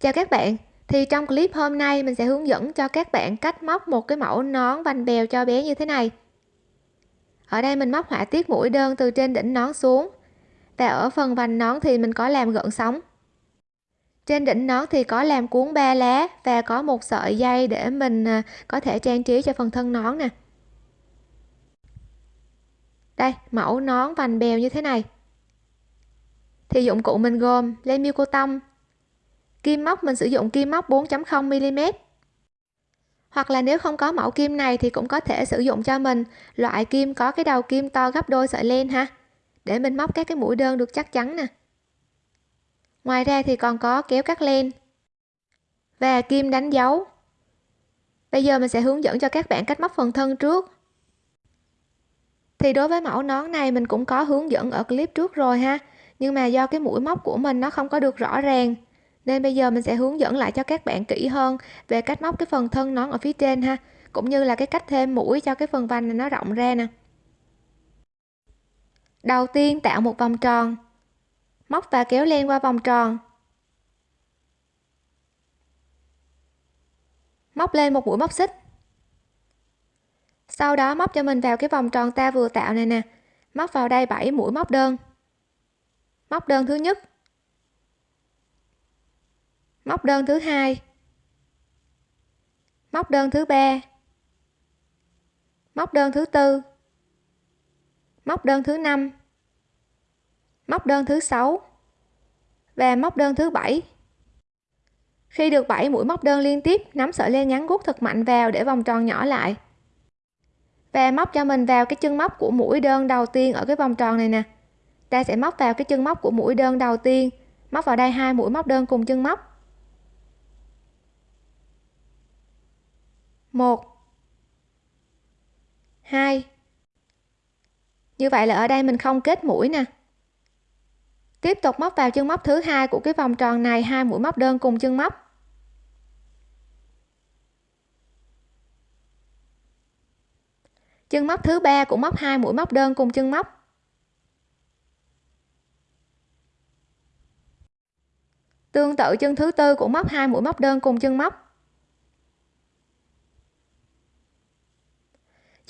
Chào các bạn, thì trong clip hôm nay mình sẽ hướng dẫn cho các bạn cách móc một cái mẫu nón vành bèo cho bé như thế này. Ở đây mình móc họa tiết mũi đơn từ trên đỉnh nón xuống. Và ở phần vành nón thì mình có làm gợn sóng. Trên đỉnh nón thì có làm cuốn ba lá và có một sợi dây để mình à, có thể trang trí cho phần thân nón nè. Đây, mẫu nón vành bèo như thế này. Thì dụng cụ mình gồm len miêu cô tông, kim móc, mình sử dụng kim móc 4.0 mm. Hoặc là nếu không có mẫu kim này thì cũng có thể sử dụng cho mình. Loại kim có cái đầu kim to gấp đôi sợi len ha. Để mình móc các cái mũi đơn được chắc chắn nè. Ngoài ra thì còn có kéo cắt len. Và kim đánh dấu. Bây giờ mình sẽ hướng dẫn cho các bạn cách móc phần thân trước. Thì đối với mẫu nón này mình cũng có hướng dẫn ở clip trước rồi ha. Nhưng mà do cái mũi móc của mình nó không có được rõ ràng nên bây giờ mình sẽ hướng dẫn lại cho các bạn kỹ hơn về cách móc cái phần thân nón ở phía trên ha, cũng như là cái cách thêm mũi cho cái phần vành này nó rộng ra nè. Đầu tiên tạo một vòng tròn, móc và kéo len qua vòng tròn. Móc lên một mũi móc xích. Sau đó móc cho mình vào cái vòng tròn ta vừa tạo này nè, móc vào đây 7 mũi móc đơn. Móc đơn thứ nhất móc đơn thứ hai. Móc đơn thứ ba. Móc đơn thứ tư. Móc đơn thứ năm. Móc đơn thứ sáu. Và móc đơn thứ bảy. Khi được 7 mũi móc đơn liên tiếp, nắm sợi len ngắn gút thật mạnh vào để vòng tròn nhỏ lại. Và móc cho mình vào cái chân móc của mũi đơn đầu tiên ở cái vòng tròn này nè. Ta sẽ móc vào cái chân móc của mũi đơn đầu tiên, móc vào đây hai mũi móc đơn cùng chân móc. Một. Hai. Như vậy là ở đây mình không kết mũi nè. Tiếp tục móc vào chân móc thứ hai của cái vòng tròn này, hai mũi móc đơn cùng chân móc. Chân móc thứ ba cũng móc hai mũi móc đơn cùng chân móc. Tương tự chân thứ tư cũng móc hai mũi móc đơn cùng chân móc.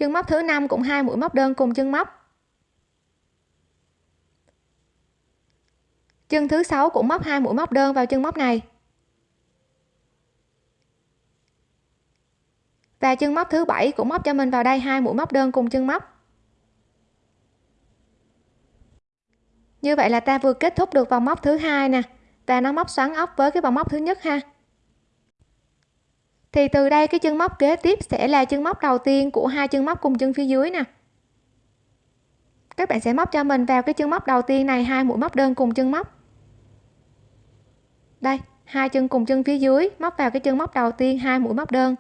Chân móc thứ năm cũng hai mũi móc đơn cùng chân móc. Chân thứ sáu cũng móc hai mũi móc đơn vào chân móc này. Và chân móc thứ bảy cũng móc cho mình vào đây hai mũi móc đơn cùng chân móc. Như vậy là ta vừa kết thúc được vòng móc thứ hai nè. Và nó móc xoắn ốc với cái vòng móc thứ nhất ha thì từ đây cái chân móc kế tiếp sẽ là chân móc đầu tiên của hai chân móc cùng chân phía dưới nè. Các bạn sẽ móc cho mình vào cái chân móc đầu tiên này, hai mũi móc đơn cùng chân móc. Đây, hai chân cùng chân phía dưới, móc vào cái chân móc đầu tiên, hai mũi móc đơn.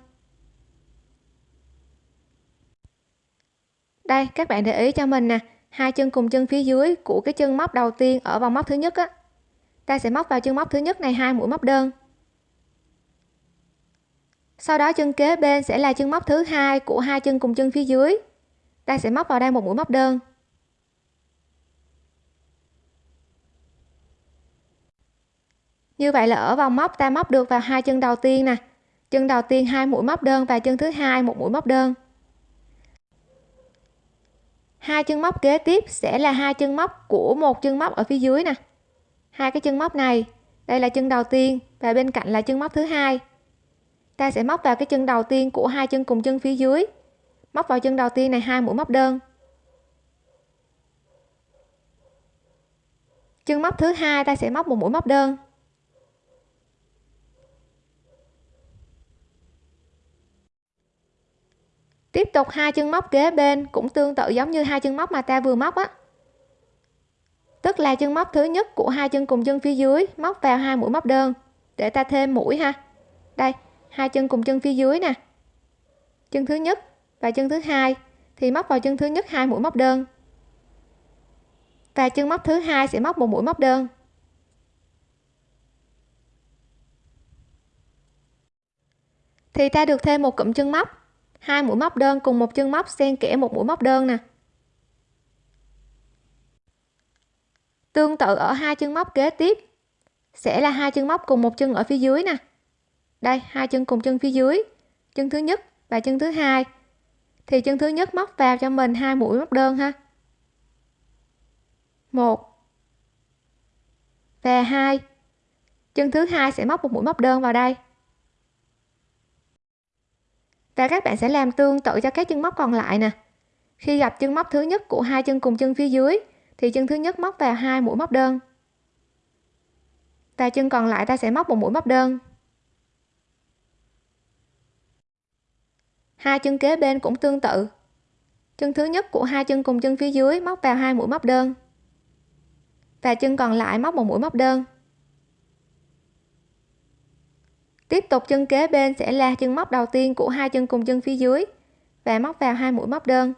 Đây, các bạn để ý cho mình nè, hai chân cùng chân phía dưới của cái chân móc đầu tiên ở vòng móc thứ nhất á. Ta sẽ móc vào chân móc thứ nhất này, hai mũi móc đơn sau đó chân kế bên sẽ là chân móc thứ hai của hai chân cùng chân phía dưới. Ta sẽ móc vào đây một mũi móc đơn. Như vậy là ở vòng móc ta móc được vào hai chân đầu tiên nè. Chân đầu tiên hai mũi móc đơn và chân thứ hai một mũi móc đơn. Hai chân móc kế tiếp sẽ là hai chân móc của một chân móc ở phía dưới nè. Hai cái chân móc này, đây là chân đầu tiên và bên cạnh là chân móc thứ hai ta sẽ móc vào cái chân đầu tiên của hai chân cùng chân phía dưới. Móc vào chân đầu tiên này hai mũi móc đơn. Chân móc thứ hai, ta sẽ móc một mũi móc đơn. Tiếp tục hai chân móc kế bên cũng tương tự giống như hai chân móc mà ta vừa móc á. Tức là chân móc thứ nhất của hai chân cùng chân phía dưới móc vào hai mũi móc đơn. Để ta thêm mũi ha. Đây hai chân cùng chân phía dưới nè. Chân thứ nhất và chân thứ hai thì móc vào chân thứ nhất hai mũi móc đơn. Và chân móc thứ hai sẽ móc một mũi móc đơn. Thì ta được thêm một cụm chân móc, hai mũi móc đơn cùng một chân móc xen kẽ một mũi móc đơn nè. Tương tự ở hai chân móc kế tiếp sẽ là hai chân móc cùng một chân ở phía dưới nè đây, hai chân cùng chân phía dưới. Chân thứ nhất và chân thứ hai. Thì chân thứ nhất móc vào cho mình hai mũi móc đơn ha. Một và hai. Chân thứ hai sẽ móc một mũi móc đơn vào đây. Và các bạn sẽ làm tương tự cho các chân móc còn lại nè. Khi gặp chân móc thứ nhất của hai chân cùng chân phía dưới, thì chân thứ nhất móc vào hai mũi móc đơn. Và chân còn lại ta sẽ móc một mũi móc đơn. Hai chân kế bên cũng tương tự. Chân thứ nhất của hai chân cùng chân phía dưới móc vào hai mũi móc đơn. Và chân còn lại móc một mũi móc đơn. Tiếp tục chân kế bên sẽ là chân móc đầu tiên của hai chân cùng chân phía dưới và móc vào hai mũi móc đơn.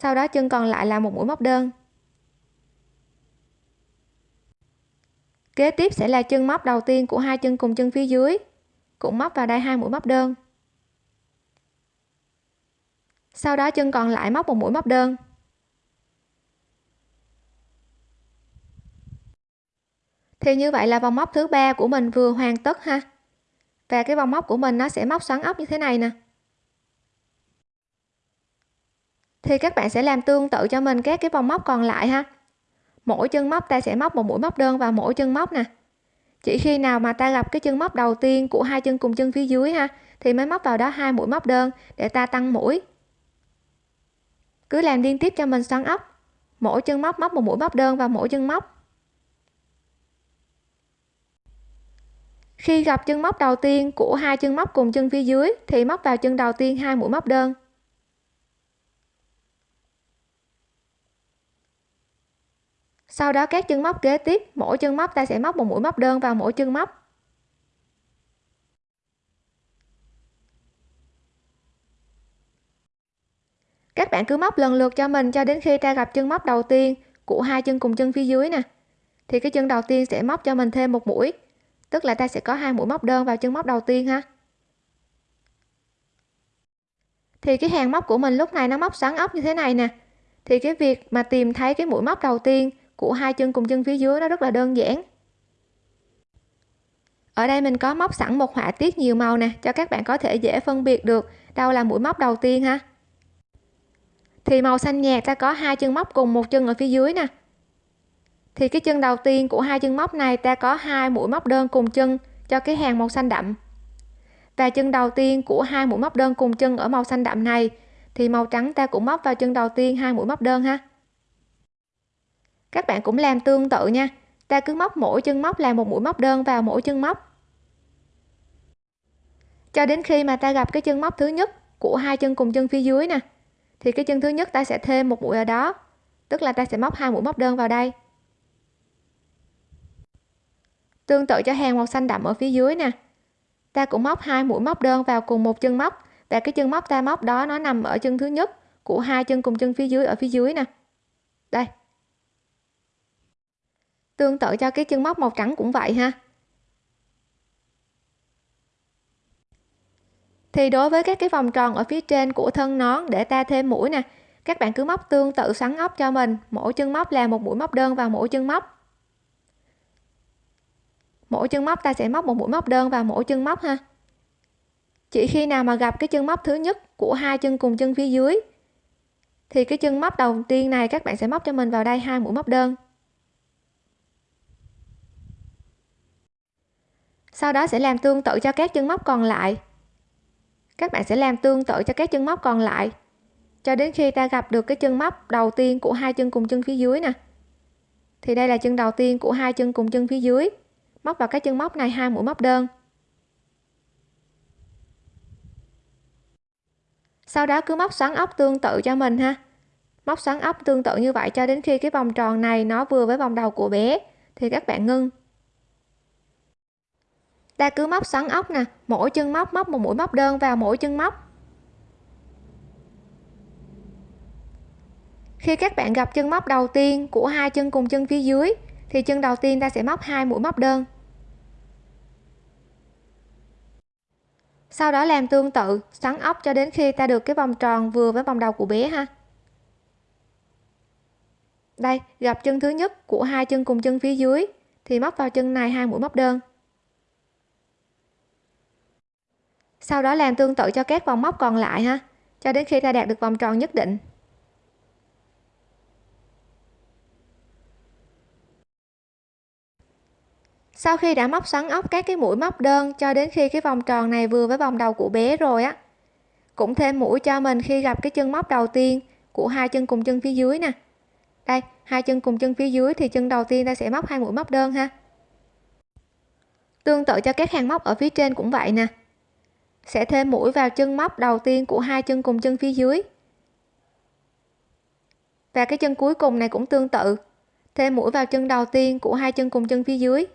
Sau đó chân còn lại là một mũi móc đơn. Kế tiếp sẽ là chân móc đầu tiên của hai chân cùng chân phía dưới, cũng móc vào đây hai mũi móc đơn sau đó chân còn lại móc một mũi móc đơn. Thì như vậy là vòng móc thứ ba của mình vừa hoàn tất ha. Và cái vòng móc của mình nó sẽ móc xoắn ốc như thế này nè. Thì các bạn sẽ làm tương tự cho mình các cái vòng móc còn lại ha. Mỗi chân móc ta sẽ móc một mũi móc đơn vào mỗi chân móc nè. Chỉ khi nào mà ta gặp cái chân móc đầu tiên của hai chân cùng chân phía dưới ha, thì mới móc vào đó hai mũi móc đơn để ta tăng mũi cứ làm liên tiếp cho mình xoắn ốc. Mỗi chân móc móc một mũi móc đơn vào mỗi chân móc. Khi gặp chân móc đầu tiên của hai chân móc cùng chân phía dưới, thì móc vào chân đầu tiên hai mũi móc đơn. Sau đó các chân móc kế tiếp, mỗi chân móc ta sẽ móc một mũi móc đơn vào mỗi chân móc. Các bạn cứ móc lần lượt cho mình cho đến khi ta gặp chân móc đầu tiên của hai chân cùng chân phía dưới nè. Thì cái chân đầu tiên sẽ móc cho mình thêm một mũi, tức là ta sẽ có hai mũi móc đơn vào chân móc đầu tiên ha. Thì cái hàng móc của mình lúc này nó móc xoắn ốc như thế này nè. Thì cái việc mà tìm thấy cái mũi móc đầu tiên của hai chân cùng chân phía dưới nó rất là đơn giản. Ở đây mình có móc sẵn một họa tiết nhiều màu nè, cho các bạn có thể dễ phân biệt được đâu là mũi móc đầu tiên ha thì màu xanh nhạt ta có hai chân móc cùng một chân ở phía dưới nè. Thì cái chân đầu tiên của hai chân móc này ta có hai mũi móc đơn cùng chân cho cái hàng màu xanh đậm. Và chân đầu tiên của hai mũi móc đơn cùng chân ở màu xanh đậm này, thì màu trắng ta cũng móc vào chân đầu tiên hai mũi móc đơn ha. Các bạn cũng làm tương tự nha, ta cứ móc mỗi chân móc là một mũi móc đơn vào mỗi chân móc. Cho đến khi mà ta gặp cái chân móc thứ nhất của hai chân cùng chân phía dưới nè thì cái chân thứ nhất ta sẽ thêm một mũi ở đó. Tức là ta sẽ móc hai mũi móc đơn vào đây. Tương tự cho hàng màu xanh đậm ở phía dưới nè. Ta cũng móc hai mũi móc đơn vào cùng một chân móc. Và cái chân móc ta móc đó nó nằm ở chân thứ nhất của hai chân cùng chân phía dưới, ở phía dưới nè. Đây. Tương tự cho cái chân móc màu trắng cũng vậy ha. Thì đối với các cái vòng tròn ở phía trên của thân nón để ta thêm mũi nè, các bạn cứ móc tương tự xoắn ốc cho mình. Mỗi chân móc là một mũi móc đơn vào mỗi chân móc. Mỗi chân móc ta sẽ móc một mũi móc đơn vào mỗi chân móc ha. Chỉ khi nào mà gặp cái chân móc thứ nhất của hai chân cùng chân phía dưới, thì cái chân móc đầu tiên này các bạn sẽ móc cho mình vào đây hai mũi móc đơn. Sau đó sẽ làm tương tự cho các chân móc còn lại các bạn sẽ làm tương tự cho các chân móc còn lại. Cho đến khi ta gặp được cái chân móc đầu tiên của hai chân cùng chân phía dưới nè. Thì đây là chân đầu tiên của hai chân cùng chân phía dưới. Móc vào cái chân móc này hai mũi móc đơn. Sau đó cứ móc xoắn ốc tương tự cho mình ha. Móc xoắn ốc tương tự như vậy cho đến khi cái vòng tròn này nó vừa với vòng đầu của bé, thì các bạn ngưng ta cứ móc xoắn ốc nè, mỗi chân móc móc một mũi móc đơn vào mỗi chân móc. Khi các bạn gặp chân móc đầu tiên của hai chân cùng chân phía dưới, thì chân đầu tiên ta sẽ móc hai mũi móc đơn. Sau đó làm tương tự, xoắn ốc cho đến khi ta được cái vòng tròn vừa với vòng đầu của bé ha. Đây, gặp chân thứ nhất của hai chân cùng chân phía dưới, thì móc vào chân này hai mũi móc đơn. Sau đó làm tương tự cho các vòng móc còn lại ha, cho đến khi ta đạt được vòng tròn nhất định. Sau khi đã móc xoắn ốc các cái mũi móc đơn cho đến khi cái vòng tròn này vừa với vòng đầu của bé rồi á, cũng thêm mũi cho mình khi gặp cái chân móc đầu tiên của hai chân cùng chân phía dưới nè. Đây, hai chân cùng chân phía dưới thì chân đầu tiên ta sẽ móc hai mũi móc đơn ha. Tương tự cho các hàng móc ở phía trên cũng vậy nè sẽ thêm mũi vào chân móc đầu tiên của hai chân cùng chân phía dưới. Và cái chân cuối cùng này cũng tương tự. Thêm mũi vào chân đầu tiên của hai chân cùng chân phía dưới.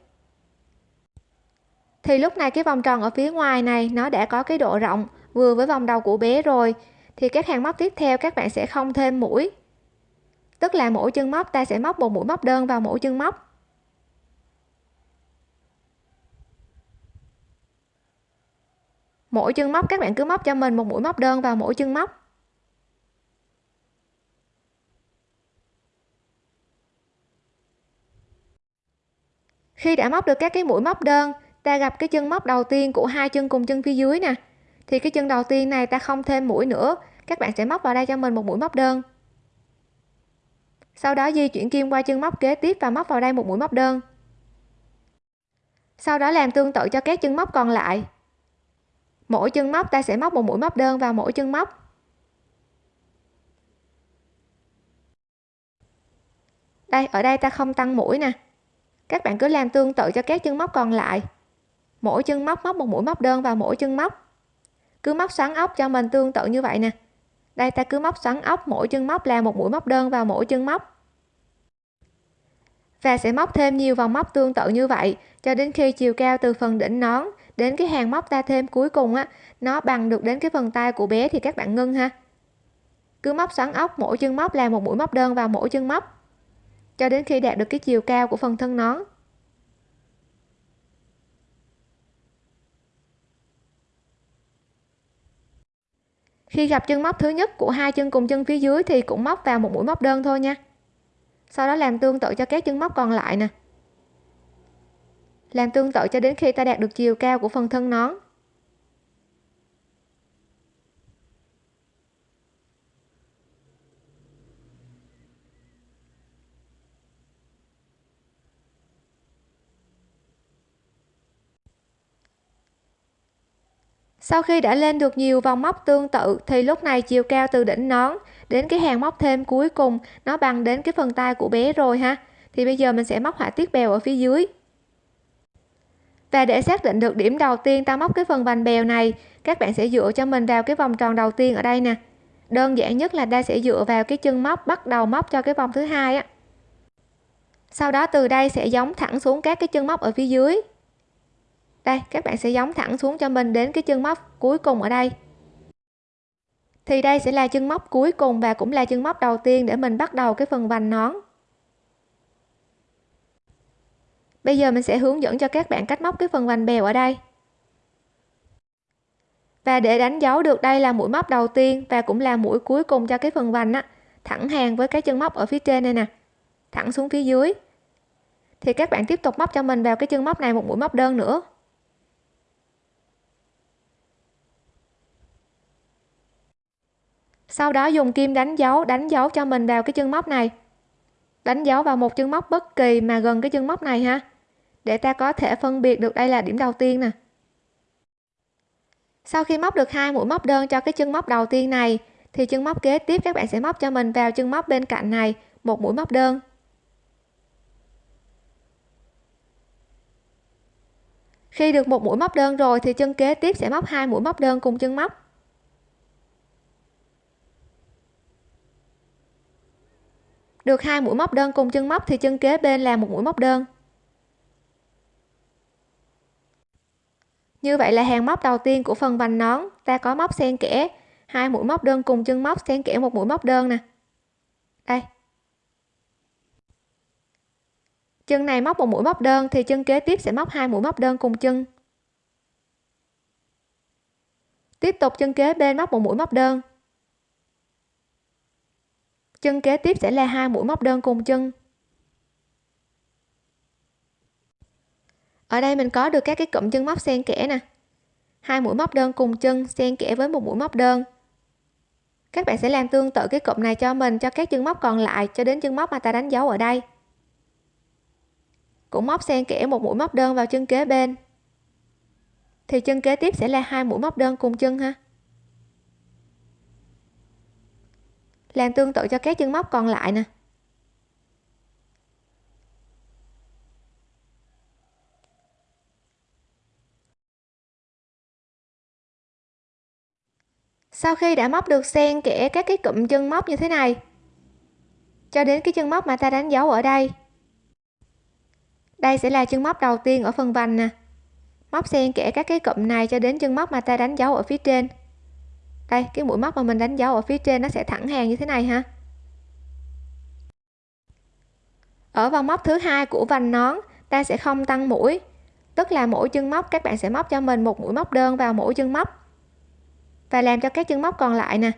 Thì lúc này cái vòng tròn ở phía ngoài này, nó đã có cái độ rộng vừa với vòng đầu của bé rồi. Thì các hàng móc tiếp theo các bạn sẽ không thêm mũi. Tức là mỗi chân móc ta sẽ móc một mũi móc đơn vào mỗi chân móc. Mỗi chân móc, các bạn cứ móc cho mình một mũi móc đơn vào mỗi chân móc. Khi đã móc được các cái mũi móc đơn, ta gặp cái chân móc đầu tiên của hai chân cùng chân phía dưới nè. Thì cái chân đầu tiên này ta không thêm mũi nữa, các bạn sẽ móc vào đây cho mình một mũi móc đơn. Sau đó di chuyển kim qua chân móc kế tiếp và móc vào đây một mũi móc đơn. Sau đó làm tương tự cho các chân móc còn lại mỗi chân móc ta sẽ móc một mũi móc đơn vào mỗi chân móc. Đây, ở đây ta không tăng mũi nè. Các bạn cứ làm tương tự cho các chân móc còn lại. Mỗi chân móc móc một mũi móc đơn vào mỗi chân móc. Cứ móc xoắn ốc cho mình tương tự như vậy nè. Đây, ta cứ móc xoắn ốc mỗi chân móc là một mũi móc đơn vào mỗi chân móc. Và sẽ móc thêm nhiều vòng móc tương tự như vậy cho đến khi chiều cao từ phần đỉnh nón đến cái hàng móc ta thêm cuối cùng á, nó bằng được đến cái phần tay của bé thì các bạn ngưng ha. Cứ móc xoắn ốc, mỗi chân móc là một mũi móc đơn vào mỗi chân móc, cho đến khi đạt được cái chiều cao của phần thân nón. Khi gặp chân móc thứ nhất của hai chân cùng chân phía dưới thì cũng móc vào một mũi móc đơn thôi nha. Sau đó làm tương tự cho các chân móc còn lại nè làm tương tự cho đến khi ta đạt được chiều cao của phần thân nón. Sau khi đã lên được nhiều vòng móc tương tự, thì lúc này chiều cao từ đỉnh nón đến cái hàng móc thêm cuối cùng, nó bằng đến cái phần tay của bé rồi ha. Thì bây giờ mình sẽ móc họa tiết bèo ở phía dưới và để xác định được điểm đầu tiên ta móc cái phần vành bèo này, các bạn sẽ dựa cho mình vào cái vòng tròn đầu tiên ở đây nè. Đơn giản nhất là ta sẽ dựa vào cái chân móc, bắt đầu móc cho cái vòng thứ hai á. Sau đó từ đây sẽ giống thẳng xuống các cái chân móc ở phía dưới. Đây, các bạn sẽ giống thẳng xuống cho mình đến cái chân móc cuối cùng ở đây. Thì đây sẽ là chân móc cuối cùng và cũng là chân móc đầu tiên để mình bắt đầu cái phần vành nón. Bây giờ mình sẽ hướng dẫn cho các bạn cách móc cái phần vành bèo ở đây. Và để đánh dấu được đây là mũi móc đầu tiên và cũng là mũi cuối cùng cho cái phần vành á, thẳng hàng với cái chân móc ở phía trên đây nè, thẳng xuống phía dưới. Thì các bạn tiếp tục móc cho mình vào cái chân móc này một mũi móc đơn nữa. Sau đó dùng kim đánh dấu đánh dấu cho mình vào cái chân móc này. Đánh dấu vào một chân móc bất kỳ mà gần cái chân móc này ha để ta có thể phân biệt được đây là điểm đầu tiên nè. Sau khi móc được hai mũi móc đơn cho cái chân móc đầu tiên này, thì chân móc kế tiếp các bạn sẽ móc cho mình vào chân móc bên cạnh này, một mũi móc đơn. Khi được một mũi móc đơn rồi thì chân kế tiếp sẽ móc hai mũi móc đơn cùng chân móc. Được hai mũi móc đơn cùng chân móc thì chân kế bên là một mũi móc đơn. Như vậy là hàng móc đầu tiên của phần vành nón, ta có móc xen kẽ. Hai mũi móc đơn cùng chân móc xen kẽ một mũi móc đơn nè. Đây. Chân này móc một mũi móc đơn thì chân kế tiếp sẽ móc hai mũi móc đơn cùng chân. Tiếp tục chân kế bên móc một mũi móc đơn. Chân kế tiếp sẽ là hai mũi móc đơn cùng chân. Ở đây mình có được các cái cụm chân móc xen kẽ nè. Hai mũi móc đơn cùng chân xen kẽ với một mũi móc đơn. Các bạn sẽ làm tương tự cái cụm này cho mình, cho các chân móc còn lại, cho đến chân móc mà ta đánh dấu ở đây. Cũng móc xen kẽ một mũi móc đơn vào chân kế bên. Thì chân kế tiếp sẽ là hai mũi móc đơn cùng chân ha. Làm tương tự cho các chân móc còn lại nè. Sau khi đã móc được xen kẽ các cái cụm chân móc như thế này? Cho đến cái chân móc mà ta đánh dấu ở đây. Đây sẽ là chân móc đầu tiên ở phần vành nè. Móc xen kẽ các cái cụm này cho đến chân móc mà ta đánh dấu ở phía trên. Đây, cái mũi móc mà mình đánh dấu ở phía trên nó sẽ thẳng hàng như thế này ha. Ở vòng móc thứ hai của vành nón, ta sẽ không tăng mũi. Tức là mỗi chân móc, các bạn sẽ móc cho mình một mũi móc đơn vào mỗi chân móc và làm cho các chân móc còn lại nè.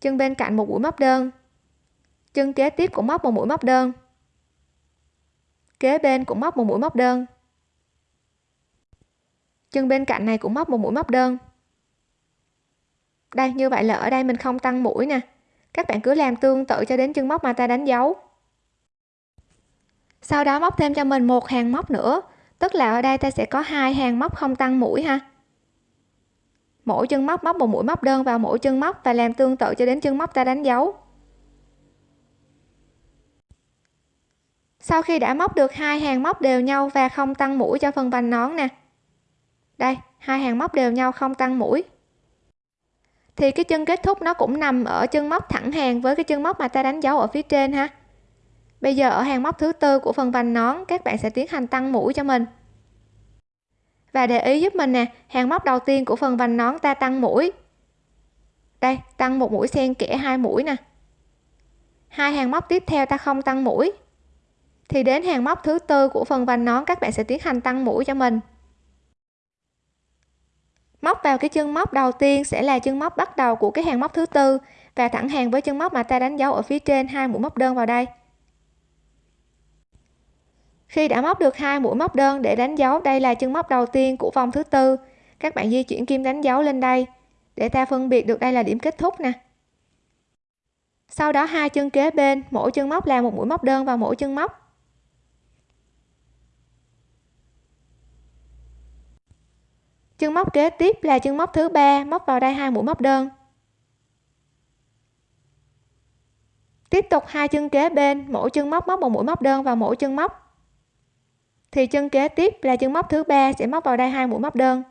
Chân bên cạnh một mũi móc đơn. Chân kế tiếp cũng móc một mũi móc đơn. Kế bên cũng móc một mũi móc đơn. Chân bên cạnh này cũng móc một mũi móc đơn. Đây, như vậy là ở đây mình không tăng mũi nè. Các bạn cứ làm tương tự cho đến chân móc mà ta đánh dấu. Sau đó móc thêm cho mình một hàng móc nữa. Tức là ở đây ta sẽ có hai hàng móc không tăng mũi ha mỗi chân móc móc một mũi móc đơn vào mỗi chân móc và làm tương tự cho đến chân móc ta đánh dấu. Sau khi đã móc được hai hàng móc đều nhau và không tăng mũi cho phần vành nón nè. Đây, hai hàng móc đều nhau không tăng mũi. Thì cái chân kết thúc nó cũng nằm ở chân móc thẳng hàng với cái chân móc mà ta đánh dấu ở phía trên ha. Bây giờ ở hàng móc thứ tư của phần vành nón, các bạn sẽ tiến hành tăng mũi cho mình và để ý giúp mình nè, hàng móc đầu tiên của phần vành nón ta tăng mũi. Đây, tăng một mũi xen kẽ hai mũi nè. Hai hàng móc tiếp theo ta không tăng mũi. Thì đến hàng móc thứ tư của phần vành nón, các bạn sẽ tiến hành tăng mũi cho mình. Móc vào cái chân móc đầu tiên sẽ là chân móc bắt đầu của cái hàng móc thứ tư. Và thẳng hàng với chân móc mà ta đánh dấu ở phía trên, hai mũi móc đơn vào đây khi đã móc được hai mũi móc đơn để đánh dấu, đây là chân móc đầu tiên của vòng thứ tư. Các bạn di chuyển kim đánh dấu lên đây. Để ta phân biệt được đây là điểm kết thúc nè. Sau đó hai chân kế bên, mỗi chân móc là một mũi móc đơn vào mỗi chân móc. Chân móc kế tiếp là chân móc thứ ba, móc vào đây hai mũi móc đơn. Tiếp tục hai chân kế bên, mỗi chân móc móc một mũi móc đơn vào mỗi chân móc thì chân kế tiếp là chân móc thứ ba sẽ móc vào đây hai mũi móc đơn.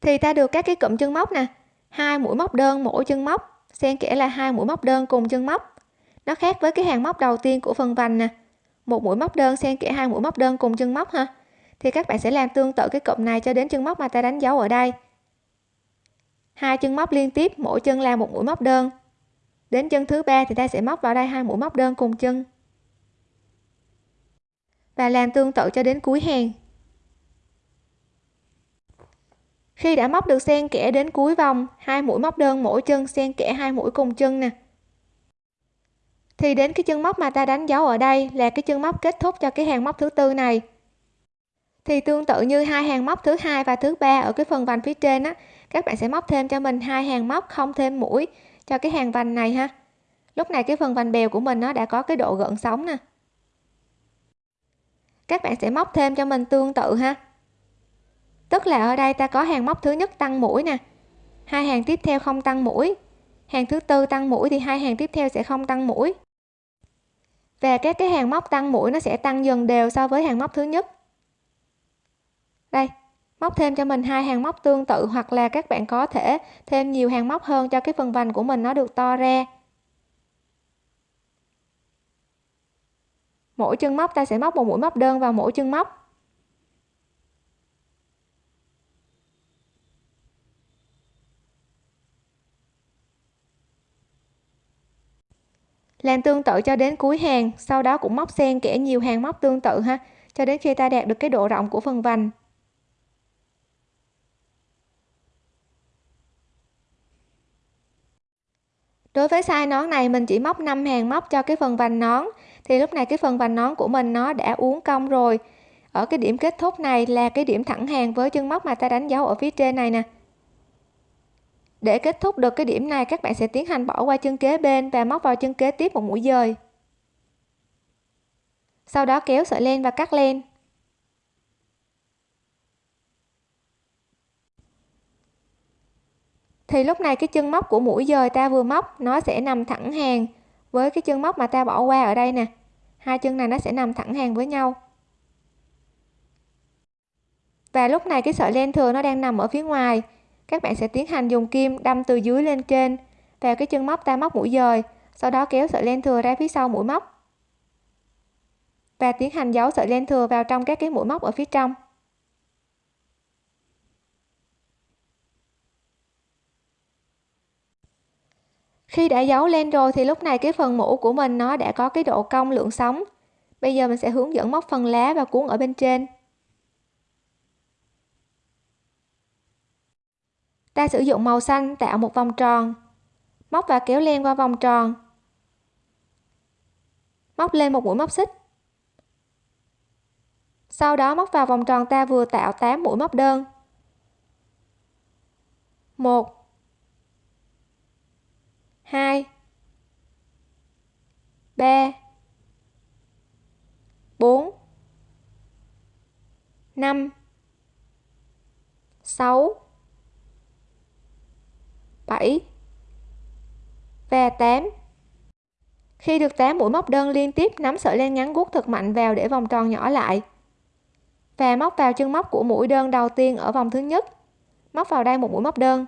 Thì ta được các cái cụm chân móc nè. Hai mũi móc đơn mỗi chân móc, xen kẽ là hai mũi móc đơn cùng chân móc. Nó khác với cái hàng móc đầu tiên của phần vành nè. Một mũi móc đơn xen kẽ hai mũi móc đơn cùng chân móc ha. Thì các bạn sẽ làm tương tự cái cụm này cho đến chân móc mà ta đánh dấu ở đây. Hai chân móc liên tiếp, mỗi chân là một mũi móc đơn. Đến chân thứ ba thì ta sẽ móc vào đây hai mũi móc đơn cùng chân và làm tương tự cho đến cuối hàng. Khi đã móc được xen kẽ đến cuối vòng, hai mũi móc đơn mỗi chân xen kẽ hai mũi cùng chân nè. Thì đến cái chân móc mà ta đánh dấu ở đây là cái chân móc kết thúc cho cái hàng móc thứ tư này. Thì tương tự như hai hàng móc thứ hai và thứ ba ở cái phần vành phía trên á, các bạn sẽ móc thêm cho mình hai hàng móc không thêm mũi cho cái hàng vành này ha. Lúc này cái phần vành bèo của mình nó đã có cái độ gợn sóng nè các bạn sẽ móc thêm cho mình tương tự ha. Tức là ở đây ta có hàng móc thứ nhất tăng mũi nè. Hai hàng tiếp theo không tăng mũi. Hàng thứ tư tăng mũi thì hai hàng tiếp theo sẽ không tăng mũi. Và các cái hàng móc tăng mũi nó sẽ tăng dần đều so với hàng móc thứ nhất. Đây, móc thêm cho mình hai hàng móc tương tự hoặc là các bạn có thể thêm nhiều hàng móc hơn cho cái phần vành của mình nó được to ra. Mỗi chân móc ta sẽ móc một mũi móc đơn vào mỗi chân móc. Làm tương tự cho đến cuối hàng, sau đó cũng móc xen kẽ nhiều hàng móc tương tự ha, cho đến khi ta đạt được cái độ rộng của phần vành. Đối với size nón này, mình chỉ móc 5 hàng móc cho cái phần vành nón thì lúc này cái phần vành nón của mình nó đã uốn cong rồi. Ở cái điểm kết thúc này là cái điểm thẳng hàng với chân móc mà ta đánh dấu ở phía trên này nè. Để kết thúc được cái điểm này, các bạn sẽ tiến hành bỏ qua chân kế bên và móc vào chân kế tiếp một mũi dời. Sau đó kéo sợi len và cắt len. Thì lúc này cái chân móc của mũi dời ta vừa móc, nó sẽ nằm thẳng hàng với cái chân móc mà ta bỏ qua ở đây nè, hai chân này nó sẽ nằm thẳng hàng với nhau. Và lúc này cái sợi len thừa nó đang nằm ở phía ngoài. Các bạn sẽ tiến hành dùng kim đâm từ dưới lên trên. Vào cái chân móc ta móc mũi dời, sau đó kéo sợi len thừa ra phía sau mũi móc. Và tiến hành giấu sợi len thừa vào trong các cái mũi móc ở phía trong. Khi đã giấu lên rồi thì lúc này cái phần mũ của mình nó đã có cái độ cong lượng sóng. Bây giờ mình sẽ hướng dẫn móc phần lá và cuốn ở bên trên. Ta sử dụng màu xanh tạo một vòng tròn. Móc và kéo len qua vòng tròn. Móc lên một mũi móc xích. Sau đó móc vào vòng tròn ta vừa tạo 8 mũi móc đơn. 1 2 3 4 5 6 7 và 8 khi được 8 mũi móc đơn liên tiếp, nắm sợi len ngắn guốc thật mạnh vào để vòng tròn nhỏ lại. Và móc vào chân móc của mũi đơn đầu tiên ở vòng thứ nhất. Móc vào đây một mũi móc đơn.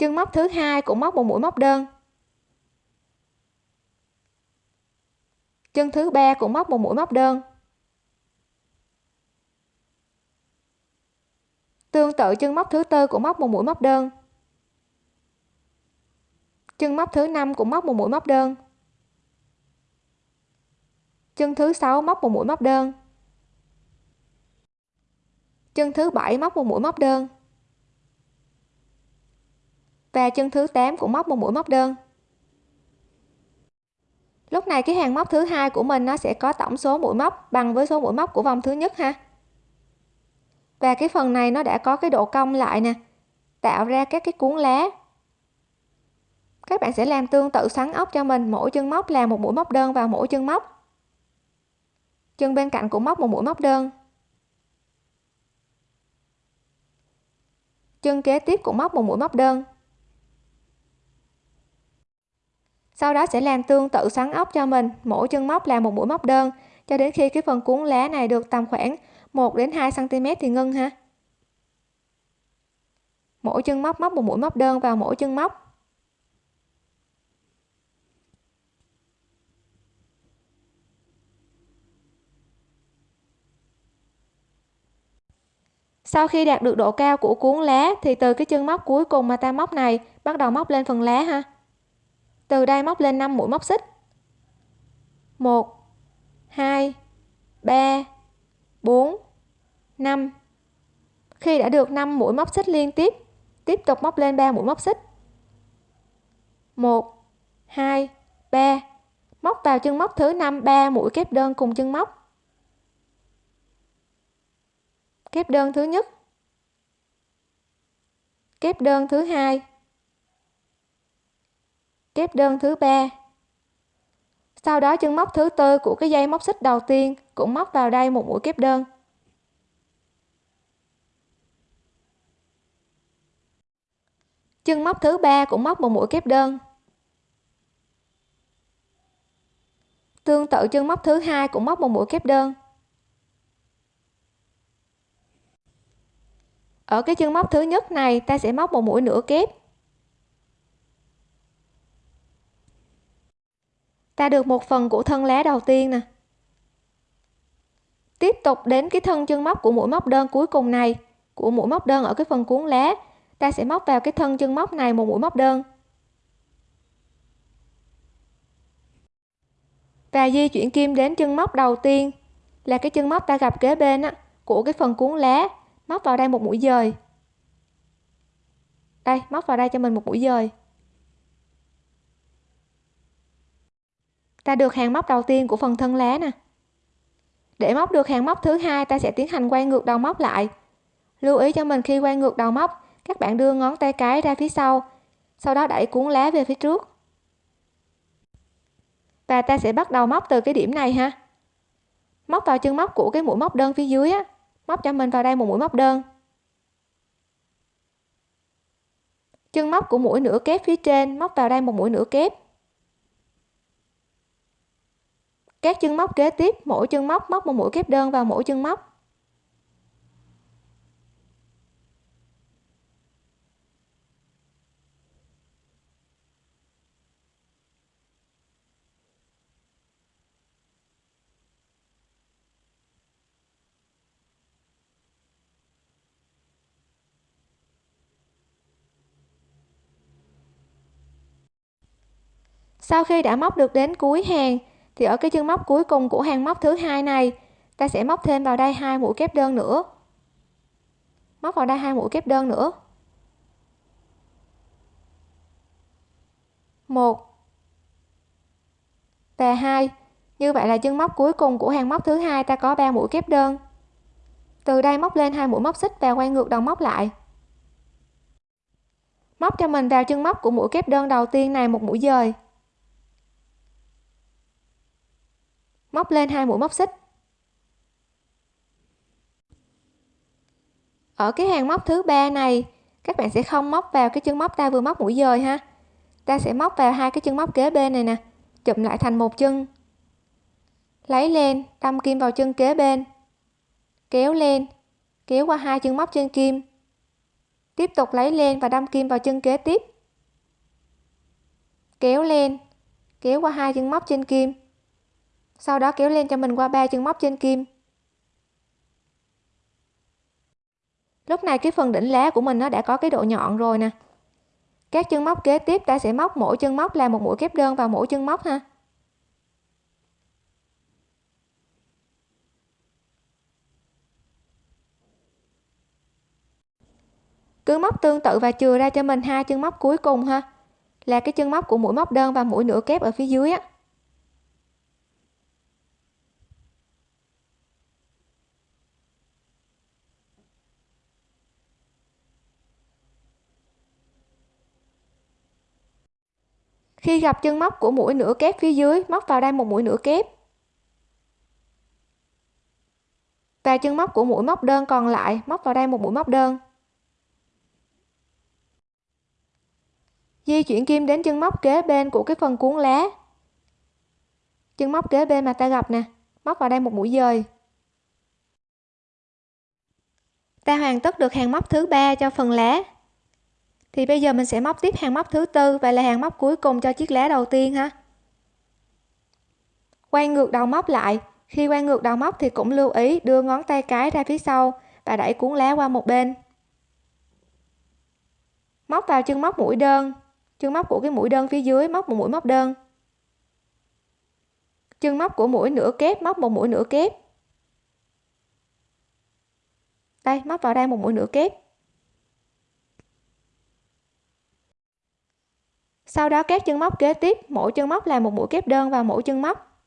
Chân móc thứ hai cũng móc một mũi móc đơn. Chân thứ ba cũng móc một mũi móc đơn. Tương tự, chân móc thứ tư cũng móc một mũi móc đơn. Chân móc thứ năm cũng móc một mũi móc đơn. Chân thứ sáu móc một mũi móc đơn. Chân thứ bảy móc một mũi móc đơn và chân thứ 8 cũng móc một mũi móc đơn. Lúc này cái hàng móc thứ hai của mình nó sẽ có tổng số mũi móc bằng với số mũi móc của vòng thứ nhất ha. Và cái phần này nó đã có cái độ cong lại nè, tạo ra các cái cuốn lá. Các bạn sẽ làm tương tự xoắn ốc cho mình, mỗi chân móc là một mũi móc đơn vào mỗi chân móc. Chân bên cạnh cũng móc một mũi móc đơn. Chân kế tiếp cũng móc một mũi móc đơn. Sau đó sẽ làm tương tự xoắn ốc cho mình. Mỗi chân móc là một mũi móc đơn. Cho đến khi cái phần cuốn lá này được tầm khoảng 1 đến 2 cm thì ngưng ha. Mỗi chân móc móc một mũi móc đơn vào mỗi chân móc. Sau khi đạt được độ cao của cuốn lá thì từ cái chân móc cuối cùng mà ta móc này bắt đầu móc lên phần lá ha từ đây móc lên 5 mũi móc xích. 1 2 3 4 5 khi đã được 5 mũi móc xích liên tiếp tiếp tục móc lên 3 mũi móc xích. 1 2 3 móc vào chân móc thứ 5 3 mũi kép đơn cùng chân móc. Kép đơn thứ nhất. Kép đơn thứ hai kép đơn thứ ba. Sau đó chân móc thứ tư của cái dây móc xích đầu tiên cũng móc vào đây một mũi kép đơn. Chân móc thứ ba cũng móc một mũi kép đơn. Tương tự chân móc thứ hai cũng móc một mũi kép đơn. Ở cái chân móc thứ nhất này, ta sẽ móc một mũi nửa kép. Ta được một phần của thân lá đầu tiên nè. Tiếp tục đến cái thân chân móc của mũi móc đơn cuối cùng này của mũi móc đơn ở cái phần cuốn lá. Ta sẽ móc vào cái thân chân móc này một mũi móc đơn. Và di chuyển kim đến chân móc đầu tiên là cái chân móc ta gặp kế bên á, của cái phần cuốn lá. Móc vào đây một mũi dời. Đây móc vào đây cho mình một mũi dời. Ta được hàng móc đầu tiên của phần thân lá nè. Để móc được hàng móc thứ hai, ta sẽ tiến hành quay ngược đầu móc lại. Lưu ý cho mình khi quay ngược đầu móc, các bạn đưa ngón tay cái ra phía sau sau đó đẩy cuốn lá về phía trước. Và ta sẽ bắt đầu móc từ cái điểm này ha. Móc vào chân móc của cái mũi móc đơn phía dưới á. Móc cho mình vào đây một mũi móc đơn. Chân móc của mũi nửa kép phía trên, móc vào đây một mũi nửa kép. Các chân móc kế tiếp, mỗi chân móc móc một mũi kép đơn vào mỗi chân móc. Sau khi đã móc được đến cuối hàng thì ở cái chân móc cuối cùng của hàng móc thứ hai này, ta sẽ móc thêm vào đây hai mũi kép đơn nữa. Móc vào đây hai mũi kép đơn nữa. Một. Và hai. Như vậy là chân móc cuối cùng của hàng móc thứ hai ta có 3 mũi kép đơn. Từ đây móc lên hai mũi móc xích và quay ngược đầu móc lại. Móc cho mình vào chân móc của mũi kép đơn đầu tiên này một mũi dời. Móc lên hai mũi móc xích. Ở cái hàng móc thứ ba này, các bạn sẽ không móc vào cái chân móc ta vừa móc mũi dời ha. Ta sẽ móc vào hai cái chân móc kế bên này nè, chụm lại thành một chân. Lấy lên, đâm kim vào chân kế bên. Kéo lên, kéo qua hai chân móc trên kim. Tiếp tục lấy lên và đâm kim vào chân kế tiếp. Kéo lên, kéo qua hai chân móc trên kim sau đó kéo lên cho mình qua ba chân móc trên kim. Lúc này cái phần đỉnh lá của mình nó đã có cái độ nhọn rồi nè. Các chân móc kế tiếp ta sẽ móc mỗi chân móc là một mũi kép đơn vào mỗi chân móc ha. Cứ móc tương tự và chừa ra cho mình hai chân móc cuối cùng ha. Là cái chân móc của mũi móc đơn và mũi nửa kép ở phía dưới á. Khi gặp chân móc của mũi nửa kép phía dưới, móc vào đây một mũi nửa kép. Và chân móc của mũi móc đơn còn lại, móc vào đây một mũi móc đơn. Di chuyển kim đến chân móc kế bên của cái phần cuốn lá. Chân móc kế bên mà ta gặp nè, móc vào đây một mũi dời. Ta hoàn tất được hàng móc thứ ba cho phần lá thì bây giờ mình sẽ móc tiếp hàng móc thứ tư và là hàng móc cuối cùng cho chiếc lá đầu tiên ha. Quay ngược đầu móc lại. Khi quay ngược đầu móc thì cũng lưu ý đưa ngón tay cái ra phía sau và đẩy cuốn lá qua một bên. Móc vào chân móc mũi đơn. Chân móc của cái mũi đơn phía dưới móc một mũi móc đơn. Chân móc của mũi nửa kép móc một mũi nửa kép. Đây, móc vào đây một mũi nửa kép. Sau đó các chân móc kế tiếp, mỗi chân móc là một mũi kép đơn vào mỗi chân móc.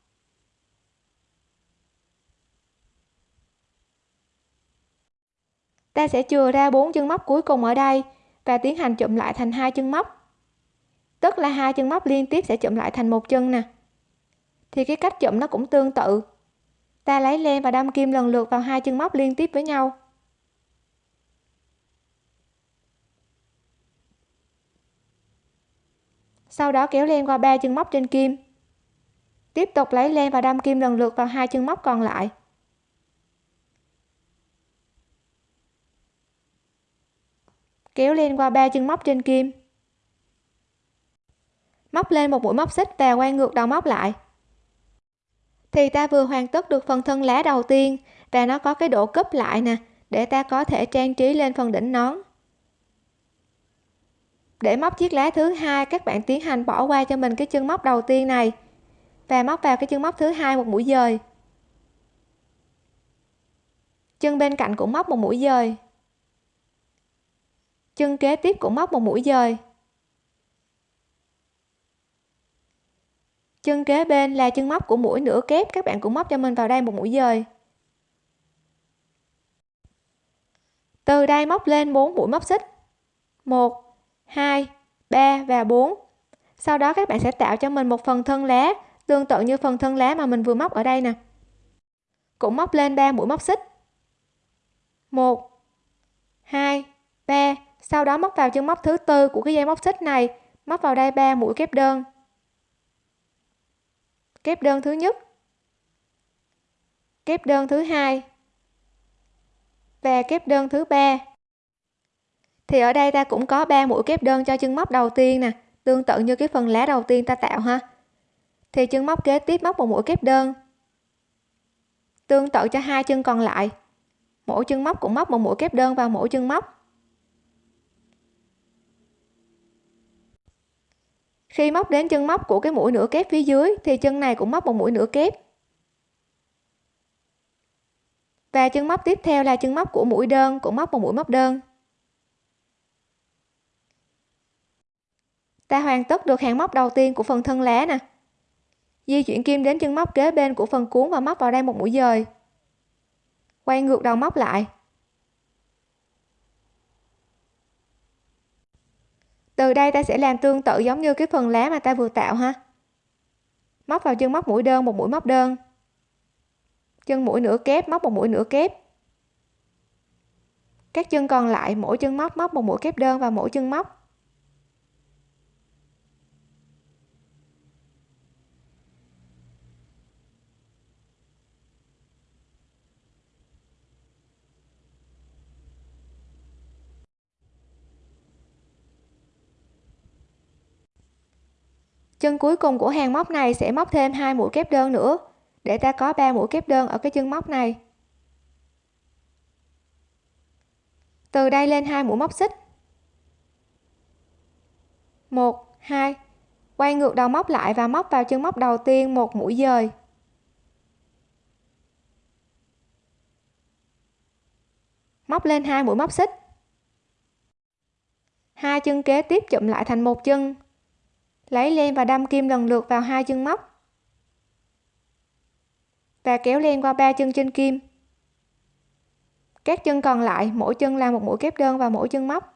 Ta sẽ chừa ra bốn chân móc cuối cùng ở đây và tiến hành chụm lại thành hai chân móc. Tức là hai chân móc liên tiếp sẽ chụm lại thành một chân nè. Thì cái cách chụm nó cũng tương tự. Ta lấy len và đâm kim lần lượt vào hai chân móc liên tiếp với nhau. Sau đó kéo len qua ba chân móc trên kim. Tiếp tục lấy len và đâm kim lần lượt vào hai chân móc còn lại. Kéo len qua ba chân móc trên kim. Móc lên một mũi móc xích và quay ngược đầu móc lại. Thì ta vừa hoàn tất được phần thân lá đầu tiên và nó có cái độ cúp lại nè, để ta có thể trang trí lên phần đỉnh nón để móc chiếc lá thứ hai, các bạn tiến hành bỏ qua cho mình cái chân móc đầu tiên này. Và móc vào cái chân móc thứ hai một mũi dời. Chân bên cạnh cũng móc một mũi dời. Chân kế tiếp cũng móc một mũi dời. Chân kế bên là chân móc của mũi nửa kép, các bạn cũng móc cho mình vào đây một mũi dời. Từ đây móc lên 4 mũi móc xích. 1 2 3 và 4 sau đó các bạn sẽ tạo cho mình một phần thân lá, tương tự như phần thân lá mà mình vừa móc ở đây nè. Cũng móc lên 3 mũi móc xích. 1 2 3 sau đó móc vào chân móc thứ tư của cái dây móc xích này, móc vào đây 3 mũi kép đơn. Kép đơn thứ nhất. Kép đơn thứ hai. Và kép đơn thứ ba thì ở đây ta cũng có 3 mũi kép đơn cho chân móc đầu tiên nè, tương tự như cái phần lá đầu tiên ta tạo ha. Thì chân móc kế tiếp móc một mũi kép đơn, tương tự cho hai chân còn lại. Mỗi chân móc cũng móc một mũi kép đơn vào mỗi chân móc. Khi móc đến chân móc của cái mũi nửa kép phía dưới thì chân này cũng móc một mũi nửa kép. Và chân móc tiếp theo là chân móc của mũi đơn cũng móc một mũi móc đơn. Ta hoàn tất được hàng móc đầu tiên của phần thân lá nè. Di chuyển kim đến chân móc kế bên của phần cuốn và móc vào đây một mũi dời. Quay ngược đầu móc lại. Từ đây ta sẽ làm tương tự giống như cái phần lá mà ta vừa tạo ha. Móc vào chân móc mũi đơn một mũi móc đơn. Chân mũi nửa kép móc một mũi nửa kép. Các chân còn lại mỗi chân móc móc một mũi kép đơn và mỗi chân móc. Chân cuối cùng của hàng móc này sẽ móc thêm hai mũi kép đơn nữa, để ta có 3 mũi kép đơn ở cái chân móc này. Từ đây lên hai mũi móc xích. Một, hai, quay ngược đầu móc lại và móc vào chân móc đầu tiên một mũi dời. Móc lên hai mũi móc xích. Hai chân kế tiếp chụm lại thành một chân lấy len và đâm kim lần lượt vào hai chân móc và kéo len qua ba chân trên kim. Các chân còn lại, mỗi chân làm một mũi kép đơn vào mỗi chân móc.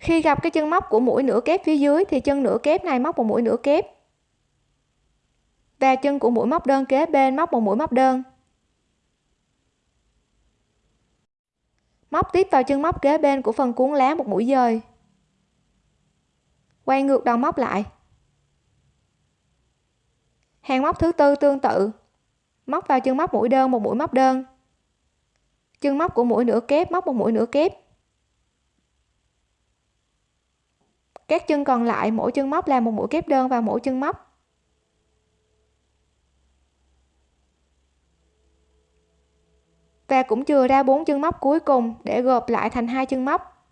Khi gặp cái chân móc của mũi nửa kép phía dưới thì chân nửa kép này móc một mũi nửa kép. Và chân của mũi móc đơn kế bên móc một mũi móc đơn. Móc tiếp vào chân móc kế bên của phần cuốn lá một mũi dời. Quay ngược đầu móc lại. Hàng móc thứ tư tương tự. Móc vào chân móc mũi đơn một mũi móc đơn. Chân móc của mũi nửa kép móc một mũi nửa kép. Các chân còn lại, mỗi chân móc là một mũi kép đơn vào mỗi chân móc. Và cũng chừa ra bốn chân móc cuối cùng để gộp lại thành hai chân móc.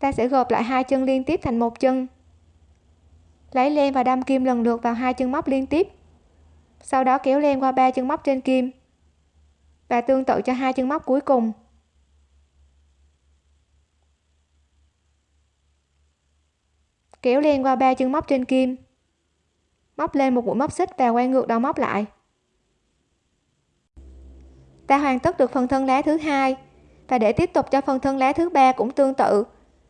Ta sẽ gộp lại hai chân liên tiếp thành một chân. Lấy len và đâm kim lần lượt vào hai chân móc liên tiếp. Sau đó kéo len qua ba chân móc trên kim. Và tương tự cho hai chân móc cuối cùng. Kéo len qua ba chân móc trên kim. Móc lên một mũi móc xích và quay ngược đầu móc lại. Ta hoàn tất được phần thân lá thứ hai và để tiếp tục cho phần thân lá thứ ba cũng tương tự.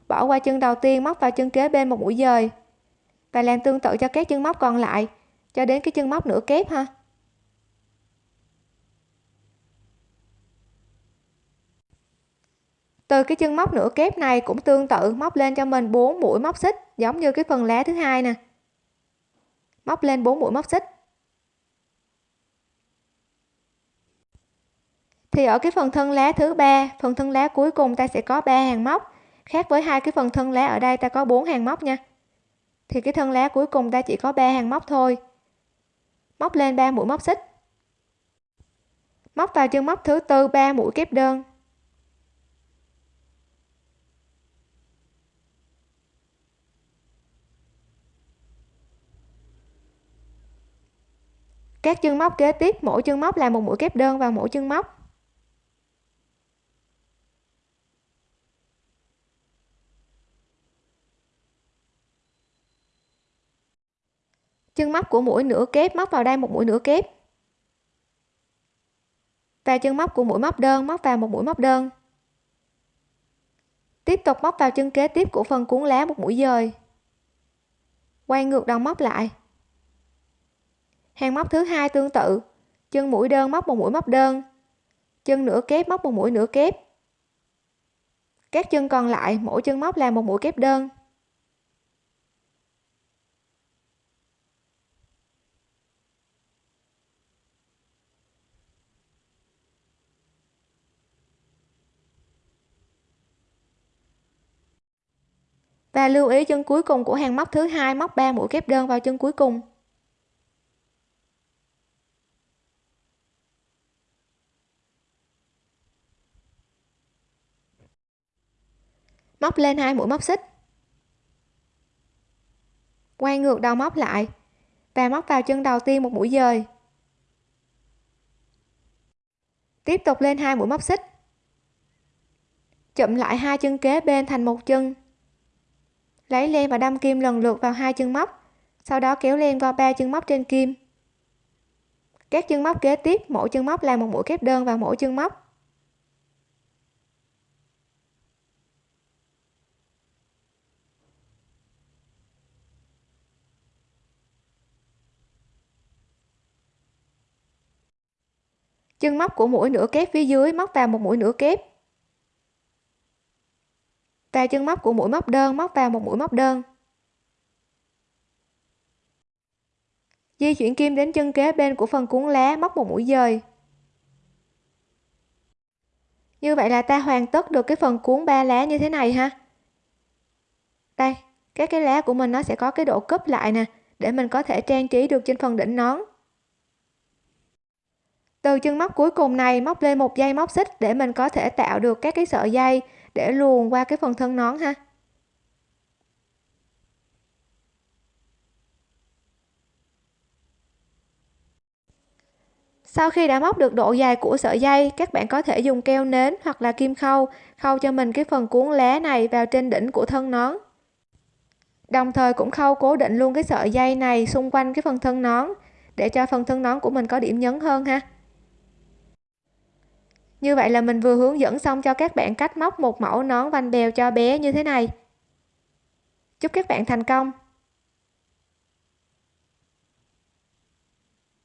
Bỏ qua chân đầu tiên, móc vào chân kế bên một mũi dời và làm tương tự cho các chân móc còn lại, cho đến cái chân móc nửa kép ha. Từ cái chân móc nửa kép này cũng tương tự, móc lên cho mình 4 mũi móc xích, giống như cái phần lá thứ hai nè. Móc lên 4 mũi móc xích. Thì ở cái phần thân lá thứ ba, phần thân lá cuối cùng ta sẽ có 3 hàng móc. Khác với hai cái phần thân lá ở đây ta có 4 hàng móc nha. Thì cái thân lá cuối cùng ta chỉ có 3 hàng móc thôi. Móc lên 3 mũi móc xích. Móc vào chân móc thứ tư 3 mũi kép đơn. Các chân móc kế tiếp, mỗi chân móc là một mũi kép đơn vào mỗi chân móc. Chân móc của mũi nửa kép móc vào đây một mũi nửa kép. Và chân móc của mũi móc đơn móc vào một mũi móc đơn. Tiếp tục móc vào chân kế tiếp của phần cuốn lá một mũi dời. Quay ngược đầu móc lại hàng móc thứ hai tương tự. Chân mũi đơn móc một mũi móc đơn. Chân nửa kép móc một mũi nửa kép. Các chân còn lại, mỗi chân móc là một mũi kép đơn. Và lưu ý chân cuối cùng của hàng móc thứ hai móc 3 mũi kép đơn vào chân cuối cùng. Móc lên hai mũi móc xích. Quay ngược đầu móc lại và móc vào chân đầu tiên một mũi dời. Tiếp tục lên hai mũi móc xích. Chụm lại hai chân kế bên thành một chân. Lấy len và đâm kim lần lượt vào hai chân móc, sau đó kéo len qua ba chân móc trên kim. Các chân móc kế tiếp, mỗi chân móc là một mũi kép đơn vào mỗi chân móc. Chân móc của mũi nửa kép phía dưới móc vào một mũi nửa kép. Và chân móc của mũi móc đơn móc vào một mũi móc đơn. Di chuyển kim đến chân kế bên của phần cuốn lá móc một mũi dời. Như vậy là ta hoàn tất được cái phần cuốn ba lá như thế này ha. Đây, các cái lá của mình nó sẽ có cái độ cấp lại nè, để mình có thể trang trí được trên phần đỉnh nón từ chân móc cuối cùng này, móc lên một dây móc xích để mình có thể tạo được các cái sợi dây để luồn qua cái phần thân nón ha. Sau khi đã móc được độ dài của sợi dây, các bạn có thể dùng keo nến hoặc là kim khâu khâu cho mình cái phần cuốn lá này vào trên đỉnh của thân nón. Đồng thời cũng khâu cố định luôn cái sợi dây này xung quanh cái phần thân nón để cho phần thân nón của mình có điểm nhấn hơn ha như vậy là mình vừa hướng dẫn xong cho các bạn cách móc một mẫu nón vành bèo cho bé như thế này. Chúc các bạn thành công!